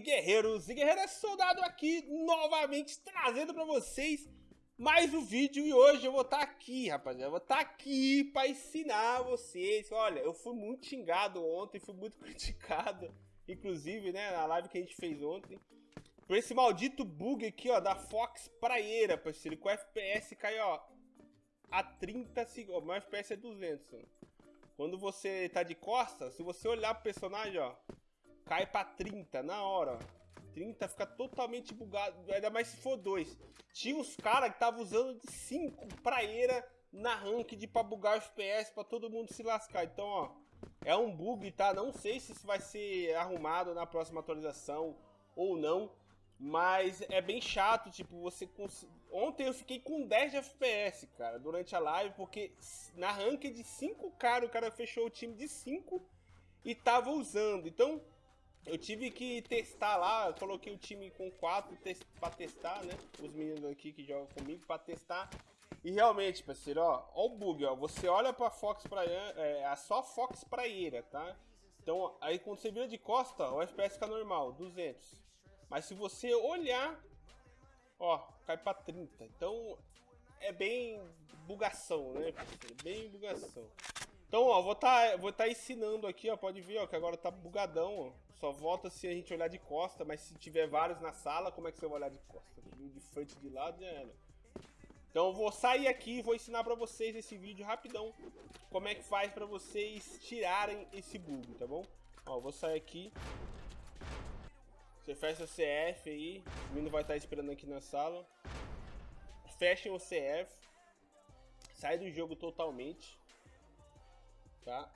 guerreiros e guerreiras, soldado aqui, novamente trazendo pra vocês mais um vídeo e hoje eu vou estar tá aqui, rapaziada, eu vou estar tá aqui pra ensinar vocês. Olha, eu fui muito xingado ontem, fui muito criticado, inclusive, né, na live que a gente fez ontem, por esse maldito bug aqui, ó, da Fox Praieira, parceiro, que o FPS cai, ó, a 30 segundos, o FPS é 200, Quando você tá de costas, se você olhar pro personagem, ó, cai pra 30 na hora. 30 fica totalmente bugado, ainda mais se for 2. Tinha uns caras que estavam usando de 5 praeira na ranked pra bugar o FPS, pra todo mundo se lascar. Então, ó, é um bug, tá? Não sei se isso vai ser arrumado na próxima atualização ou não. Mas é bem chato, tipo, você... Cons... Ontem eu fiquei com 10 de FPS, cara, durante a live, porque na ranked de 5 caras, o cara fechou o time de 5 e tava usando. Então, eu tive que testar lá, coloquei o time com 4 test, pra testar, né? Os meninos aqui que jogam comigo pra testar. E realmente, parceiro, ó, ó o bug, ó. Você olha pra Fox Praia, é, a só Fox Praieira, tá? Então, aí quando você vira de costa, o FPS fica normal, 200. Mas se você olhar, ó, cai pra 30. Então, é bem bugação, né, parceiro? Bem bugação. Então, ó, vou tá, vou tá ensinando aqui, ó, pode ver, ó, que agora tá bugadão, ó. Só volta se a gente olhar de costa, mas se tiver vários na sala, como é que você vai olhar de costa? De frente, de lado, já era. Então eu vou sair aqui e vou ensinar pra vocês esse vídeo rapidão, como é que faz pra vocês tirarem esse bug, tá bom? Ó, vou sair aqui. Você fecha o CF aí, o menino vai estar esperando aqui na sala. Fechem o CF. Sai do jogo totalmente tá?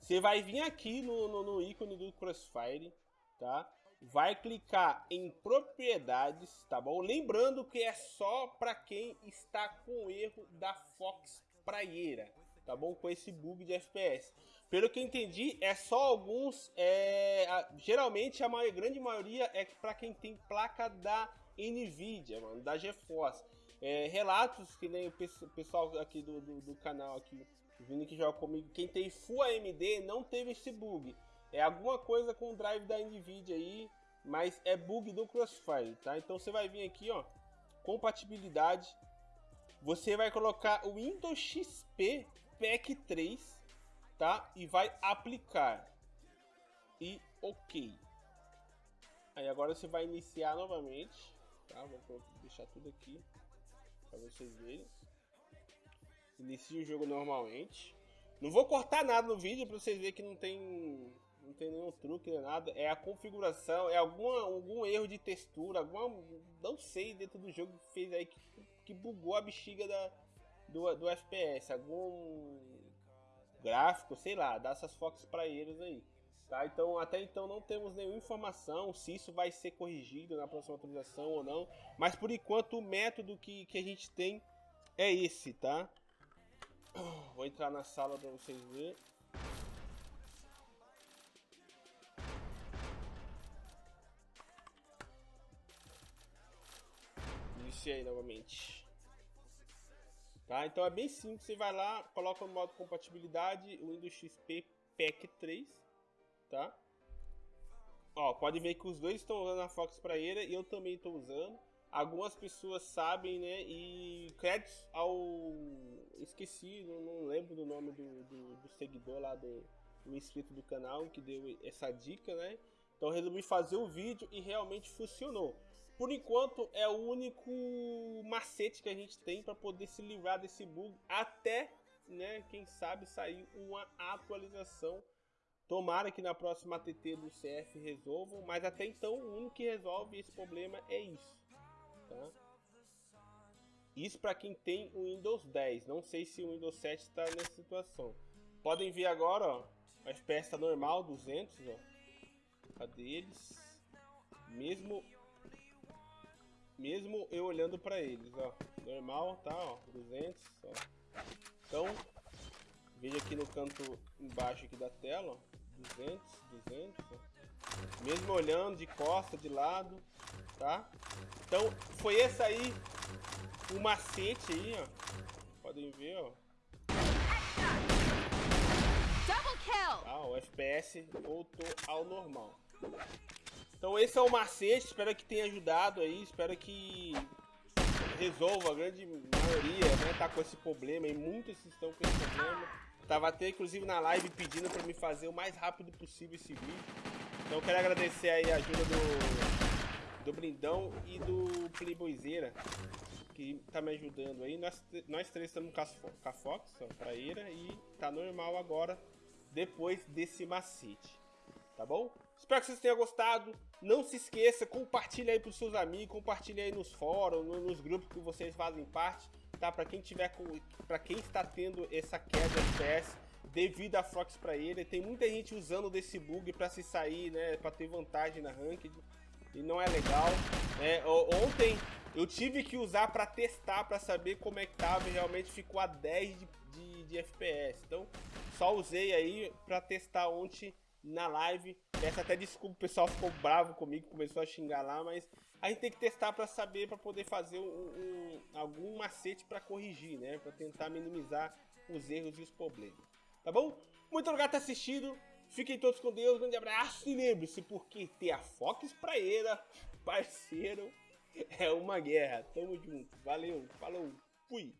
Você vai vir aqui no, no, no, ícone do Crossfire, tá? Vai clicar em propriedades, tá bom? Lembrando que é só para quem está com erro da Fox Praieira, tá bom? Com esse bug de FPS. Pelo que eu entendi, é só alguns, é, a, geralmente a maior, grande maioria é para quem tem placa da Nvidia, mano, da GeForce é, relatos que nem o pessoal aqui do, do, do canal aqui, vindo que joga comigo, quem tem Full AMD não teve esse bug. É alguma coisa com o drive da Nvidia aí, mas é bug do Crossfire, tá? Então você vai vir aqui, ó, compatibilidade. Você vai colocar o Windows XP PEC 3, tá? E vai aplicar. E OK. Aí agora você vai iniciar novamente, tá? Vou deixar tudo aqui para vocês verem. Inicia o jogo normalmente. Não vou cortar nada no vídeo para vocês verem que não tem não tem nenhum truque nem nada. É a configuração, é alguma, algum erro de textura, alguma não sei dentro do jogo que fez aí que, que bugou a bexiga da do, do FPS, algum gráfico, sei lá, dá essas fox para eles aí. Tá? Então, até então não temos nenhuma informação se isso vai ser corrigido na próxima atualização ou não. Mas por enquanto o método que, que a gente tem é esse, tá? Vou entrar na sala para vocês verem. Iniciei novamente. Tá? Então é bem simples, você vai lá, coloca no modo compatibilidade o Windows XP PEC 3 tá? Ó, pode ver que os dois estão usando a Fox Praeira e eu também estou usando. Algumas pessoas sabem, né? E créditos ao. Esqueci, não, não lembro do nome do, do, do, seguidor lá, do, do inscrito do canal que deu essa dica, né? Então resolvi fazer o vídeo e realmente funcionou. Por enquanto é o único macete que a gente tem para poder se livrar desse bug até, né, quem sabe sair uma atualização Tomara que na próxima ATT do CF resolvam, mas até então o único que resolve esse problema é isso. Tá? Isso para quem tem o Windows 10. Não sei se o Windows 7 está nessa situação. Podem ver agora, ó, o FPS está normal, 200, ó. Cadê eles? Mesmo mesmo eu olhando para eles, ó. Normal, tá, ó, 200, ó. Então, veja aqui no canto embaixo aqui da tela, ó. 200, 200, ó. mesmo olhando de costa, de lado, tá? Então, foi esse aí o macete aí, ó. Podem ver, ó. Tá? O FPS voltou ao normal. Então esse é o macete, espero que tenha ajudado aí, espero que resolva a grande maioria, né, tá com esse problema e muitos estão com esse problema. Tava até inclusive na live pedindo para me fazer o mais rápido possível esse vídeo. Então quero agradecer aí a ajuda do, do Brindão e do Playboyzeira, que tá me ajudando aí. Nós, nós três estamos com a Fox, a Praeira, e tá normal agora, depois desse macete. Tá bom? Espero que vocês tenham gostado. Não se esqueça, compartilhe aí pros seus amigos, compartilhe aí nos fóruns, nos grupos que vocês fazem parte, tá? Para quem tiver para quem está tendo essa queda de FPS devido a Fox para ele, tem muita gente usando desse bug para se sair, né, para ter vantagem na ranked e não é legal. É, ontem eu tive que usar para testar, para saber como é que tava e realmente ficou a 10 de, de, de FPS. Então, só usei aí para testar ontem na live. Peço até desculpa, o pessoal ficou bravo comigo, começou a xingar lá, mas a gente tem que testar para saber, para poder fazer um, um, algum macete para corrigir, né? Para tentar minimizar os erros e os problemas. Tá bom? Muito obrigado por ter assistido. Fiquem todos com Deus, grande abraço e lembre-se, porque ter a Fox Praeira, parceiro, é uma guerra. Tamo junto. Valeu, falou, fui.